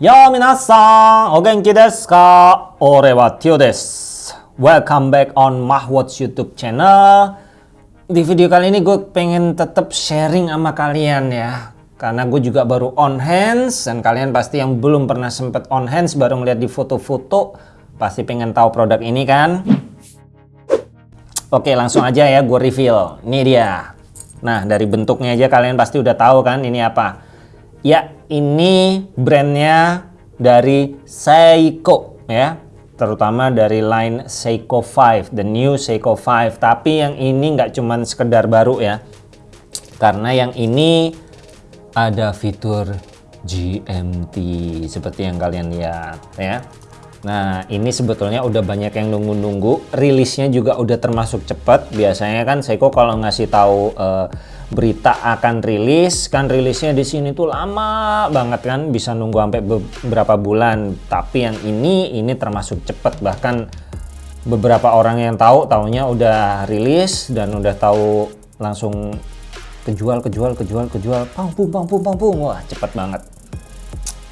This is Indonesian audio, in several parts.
Yo minasan, o genki desu ka? Ore wa Tio desu. Welcome back on Mahwatch YouTube channel. Di video kali ini gue pengen tetap sharing sama kalian ya. Karena gue juga baru on hands dan kalian pasti yang belum pernah sempet on hands baru ngeliat di foto-foto pasti pengen tahu produk ini kan. Oke langsung aja ya gue reveal. Ini dia. Nah dari bentuknya aja kalian pasti udah tahu kan ini apa. Ya ini brandnya dari Seiko ya. Terutama dari line Seiko 5 the new Seiko 5 tapi yang ini nggak cuman sekedar baru ya. Karena yang ini ada fitur GMT seperti yang kalian lihat ya Nah ini sebetulnya udah banyak yang nunggu-nunggu. Rilisnya juga udah termasuk cepat. Biasanya kan Seiko kalau ngasih tahu uh, berita akan rilis kan rilisnya di sini tuh lama banget kan bisa nunggu sampai beberapa bulan. Tapi yang ini ini termasuk cepat. Bahkan beberapa orang yang tahu tahunya udah rilis dan udah tahu langsung kejual kejual kejual kejual. Pang pung pang pung pang pung. Wah cepet banget.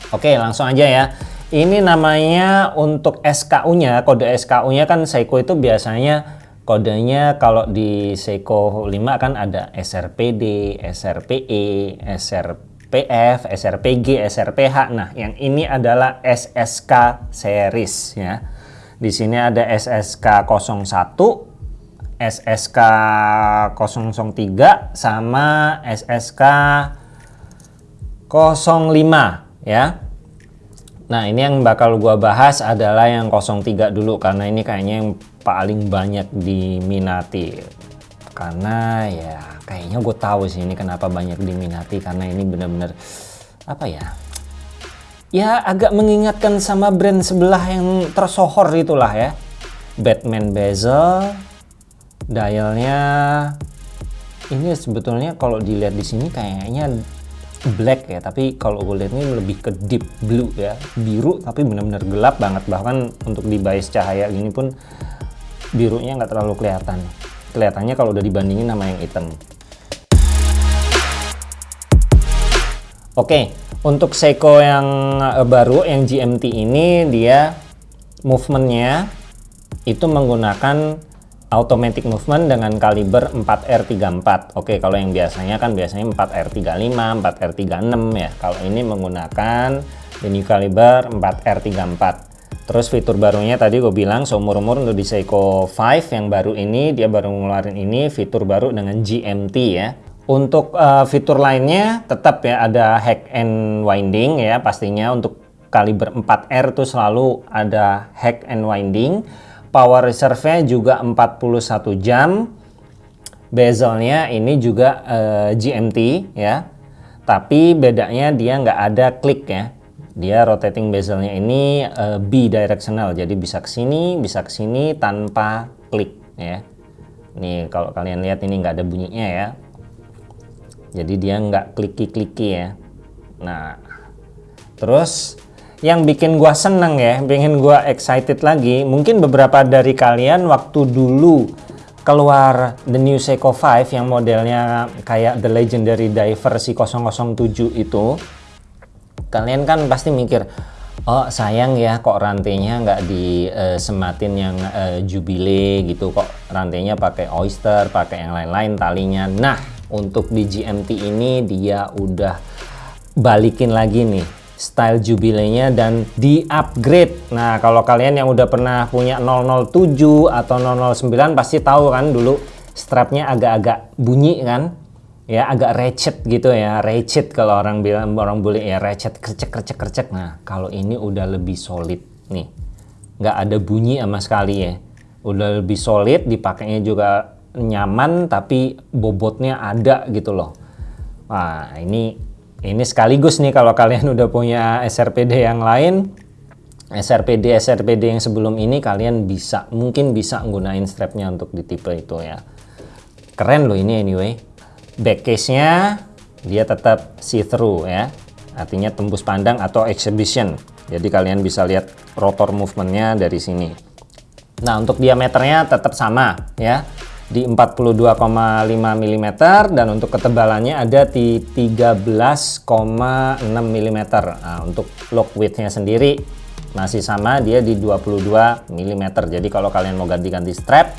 Oke langsung aja ya ini namanya untuk SKU-nya, kode SKU-nya kan Seiko itu biasanya kodenya kalau di Seiko 5 kan ada SRPD, SRPE, SRPF, SRPG, SRPH. Nah, yang ini adalah SSK series ya. Di sini ada SSK 01, SSK 003 sama SSK 05 ya. Nah ini yang bakal gua bahas adalah yang 03 dulu karena ini kayaknya yang paling banyak diminati. Karena ya kayaknya gue tahu sih ini kenapa banyak diminati karena ini bener-bener apa ya? Ya agak mengingatkan sama brand sebelah yang tersohor itulah ya. Batman bezel dialnya ini sebetulnya kalau dilihat di sini kayaknya black ya tapi kalau lihat ini lebih ke deep blue ya. Biru tapi benar-benar gelap banget. Bahkan untuk di bias cahaya gini pun birunya nggak terlalu kelihatan. Kelihatannya kalau udah dibandingin sama yang hitam. Oke untuk Seiko yang eh, baru yang GMT ini dia movementnya itu menggunakan automatic movement dengan kaliber 4R34 oke kalau yang biasanya kan biasanya 4R35 4R36 ya. Kalau ini menggunakan ini kaliber 4R34 terus fitur barunya tadi gue bilang seumur-umur untuk di Seiko 5 yang baru ini dia baru ngeluarin ini fitur baru dengan GMT ya. Untuk uh, fitur lainnya tetap ya ada hack and winding ya. Pastinya untuk kaliber 4R tuh selalu ada hack and winding power reserve-nya juga 41 jam. Bezelnya ini juga uh, eh, GMT ya. Tapi bedanya dia nggak ada klik ya. Dia rotating bezelnya ini uh, bidirectional. Jadi bisa ke sini bisa ke sini tanpa klik ya. Nih kalau kalian lihat ini nggak ada bunyinya ya. Jadi dia nggak kliki-kliki ya. Nah terus yang bikin gua seneng ya, pengen gua excited lagi. Mungkin beberapa dari kalian waktu dulu keluar The New Seiko 5 yang modelnya kayak The Legendary Diver si 007 itu, kalian kan pasti mikir, oh sayang ya kok rantainya nggak disematin yang uh, Jubilee gitu, kok rantainya pakai Oyster, pakai yang lain-lain talinya. Nah, untuk di GMT ini dia udah balikin lagi nih style jubilenya dan di upgrade nah kalau kalian yang udah pernah punya 007 atau 009 pasti tahu kan dulu strapnya agak-agak bunyi kan? Ya agak recet gitu ya recet kalau orang bilang orang boleh ya recet kercek kercek kercek. Nah kalau ini udah lebih solid nih. Nggak ada bunyi sama sekali ya. Udah lebih solid dipakainya juga nyaman tapi bobotnya ada gitu loh. Wah ini ini sekaligus nih kalau kalian udah punya SRPD yang lain. SRPD SRPD yang sebelum ini kalian bisa mungkin bisa gunain strapnya untuk di tipe itu ya. Keren loh ini anyway. Back case nya dia tetap see through ya. Artinya tembus pandang atau exhibition. Jadi kalian bisa lihat rotor movementnya dari sini. Nah untuk diameternya tetap sama ya di 42,5 mm dan untuk ketebalannya ada di 13,6 mm. Nah, untuk lock widthnya sendiri masih sama dia di 22 mm. Jadi kalau kalian mau ganti-ganti strap,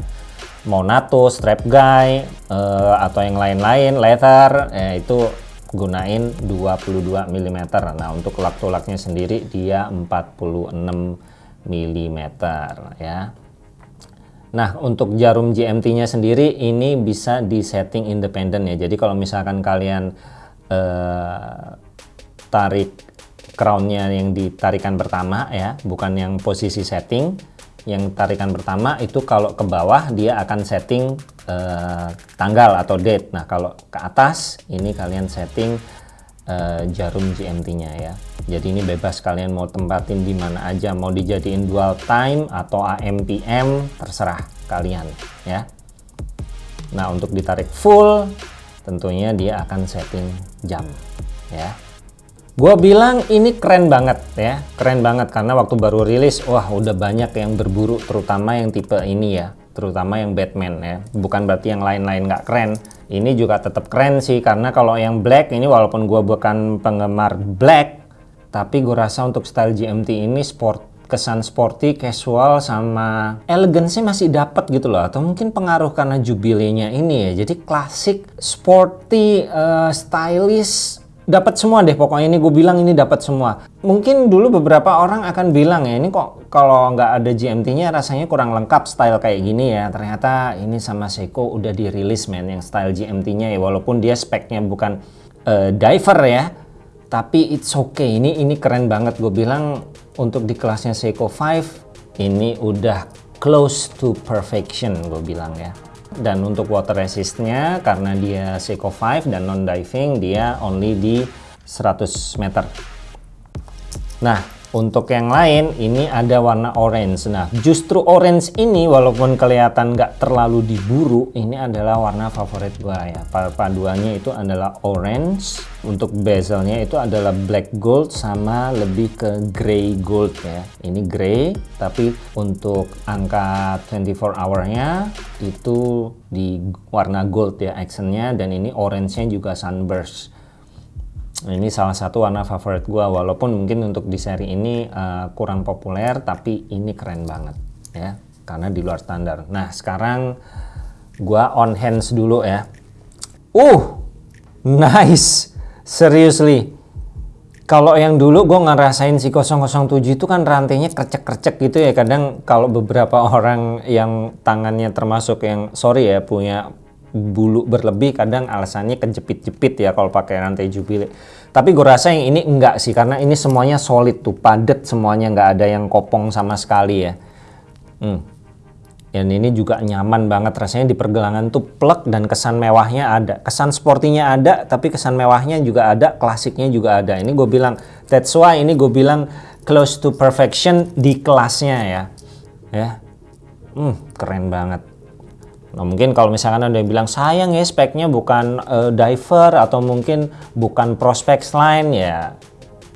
mau NATO, strap guy uh, atau yang lain-lain leather eh, itu gunain 22 mm. Nah, untuk lak tulaknya sendiri dia 46 mm ya. Nah, untuk jarum GMT-nya sendiri ini bisa di setting independen ya. Jadi kalau misalkan kalian eh, tarik crown-nya yang ditarikan pertama ya, bukan yang posisi setting, yang tarikan pertama itu kalau ke bawah dia akan setting eh, tanggal atau date. Nah, kalau ke atas ini kalian setting uh, jarum GMT-nya ya. Jadi ini bebas kalian mau tempatin di mana aja, mau dijadiin dual time atau AM PM terserah kalian ya. Nah, untuk ditarik full tentunya dia akan setting jam ya. Gue bilang ini keren banget ya, keren banget karena waktu baru rilis, wah udah banyak yang berburu, terutama yang tipe ini ya, terutama yang Batman ya. Bukan berarti yang lain-lain nggak keren, ini juga tetap keren sih karena kalau yang black ini walaupun gue bukan penggemar black tapi gue rasa untuk style GMT ini sport kesan sporty, casual sama elegan sih masih dapat gitu loh. Atau mungkin pengaruh karena jubilenya ini ya. Jadi klasik sporty uh, stylish dapat semua deh. Pokoknya ini gue bilang ini dapat semua. Mungkin dulu beberapa orang akan bilang ya ini kok kalau nggak ada GMT-nya rasanya kurang lengkap style kayak gini ya. Ternyata ini sama Seiko udah dirilis men yang style GMT-nya ya. Walaupun dia speknya bukan uh, diver ya tapi it's okay. Ini ini keren banget. Gue bilang untuk di kelasnya Seiko 5 ini udah close to perfection gue bilang ya. Dan untuk water resistnya karena dia Seiko 5 dan non diving dia only di 100 meter. Nah untuk yang lain ini ada warna orange. Nah justru orange ini walaupun kelihatan nggak terlalu diburu ini adalah warna favorit gua ya. Paduannya itu adalah orange. Untuk bezelnya itu adalah black gold sama lebih ke gray gold ya. Ini gray tapi untuk angka 24 hour-nya itu di warna gold ya actionnya dan ini orange-nya juga sunburst ini salah satu warna favorit gua. Walaupun mungkin untuk di seri ini uh, kurang populer tapi ini keren banget ya. Karena di luar standar. Nah sekarang gua on hands dulu ya. Uh nice. Seriously. Kalau yang dulu gue ngerasain si 007 itu kan rantainya krecek-krecek gitu ya. Kadang kalau beberapa orang yang tangannya termasuk yang sorry ya punya bulu berlebih kadang alasannya kejepit-jepit ya kalau pakai rantai jubile. Tapi gue rasa yang ini enggak sih karena ini semuanya solid tuh padat semuanya nggak ada yang kopong sama sekali ya. Hmm. dan ini juga nyaman banget rasanya di pergelangan tuh plek dan kesan mewahnya ada. Kesan sportinya ada tapi kesan mewahnya juga ada klasiknya juga ada. Ini gue bilang that's why ini gue bilang close to perfection di kelasnya ya. Ya. Hmm, keren banget Nah, mungkin kalau misalkan ada yang bilang sayang ya speknya bukan uh, diver atau mungkin bukan prospek line ya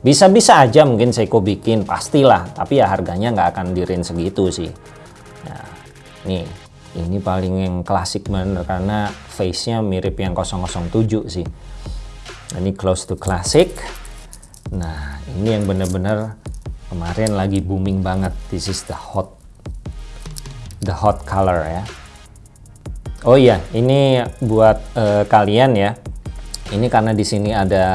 bisa-bisa aja mungkin Seiko bikin pastilah tapi ya harganya nggak akan dirin segitu sih. Nah, nih ini paling yang klasik bener karena face-nya mirip yang 007 sih. Nah, ini close to classic. Nah, ini yang bener-bener kemarin lagi booming banget. This is the hot the hot color ya. Oh iya, ini buat uh, kalian ya. Ini karena di sini ada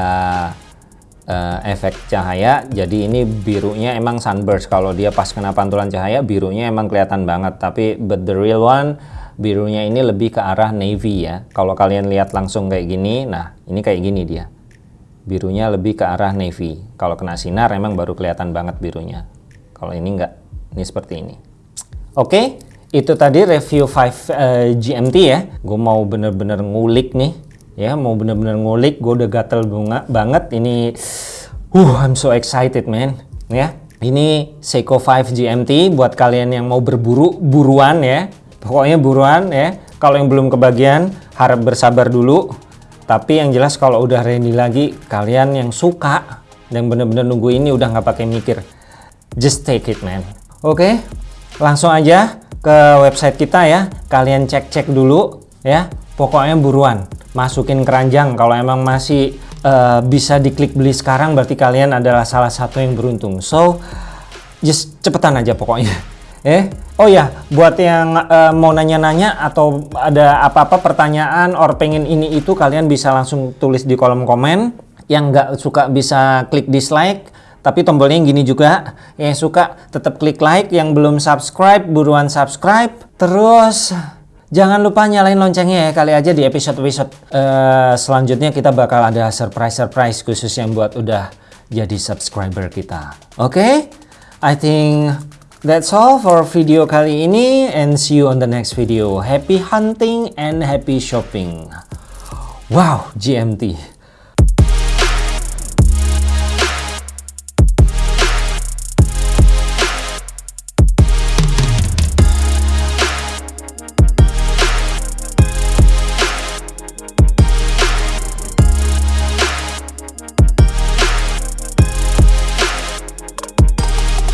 uh, efek cahaya, jadi ini birunya emang sunburst. Kalau dia pas kena pantulan cahaya, birunya emang kelihatan banget. Tapi but the real one, birunya ini lebih ke arah navy ya. Kalau kalian lihat langsung kayak gini, nah ini kayak gini dia. Birunya lebih ke arah navy. Kalau kena sinar emang baru kelihatan banget birunya. Kalau ini enggak, ini seperti ini. Oke. Okay? Itu tadi review 5 uh, eh, GMT ya. Gue mau bener-bener ngulik nih. Ya mau bener-bener ngulik. Gue udah gatel bunga banget. Ini uh I'm so excited man. Ya ini Seiko 5 GMT buat kalian yang mau berburu buruan ya. Pokoknya buruan ya. Kalau yang belum kebagian harap bersabar dulu. Tapi yang jelas kalau udah ready lagi kalian yang suka dan bener-bener nunggu ini udah nggak pakai mikir. Just take it man. Oke okay? langsung aja ke website kita ya. Kalian cek-cek dulu ya. Pokoknya buruan masukin keranjang kalau emang masih uh, bisa diklik beli sekarang berarti kalian adalah salah satu yang beruntung. So just cepetan aja pokoknya. Eh, oh ya, buat yang uh, mau nanya-nanya atau ada apa-apa pertanyaan or pengen ini itu kalian bisa langsung tulis di kolom komen. Yang nggak suka bisa klik dislike, tapi tombolnya yang gini juga. Yang suka tetap klik like, yang belum subscribe buruan subscribe. Terus Jangan lupa nyalain loncengnya ya, kali aja di episode-episode uh, selanjutnya kita bakal ada surprise-surprise khusus yang buat udah jadi subscriber kita. Oke? Okay? I think that's all for video kali ini and see you on the next video. Happy hunting and happy shopping. Wow, GMT.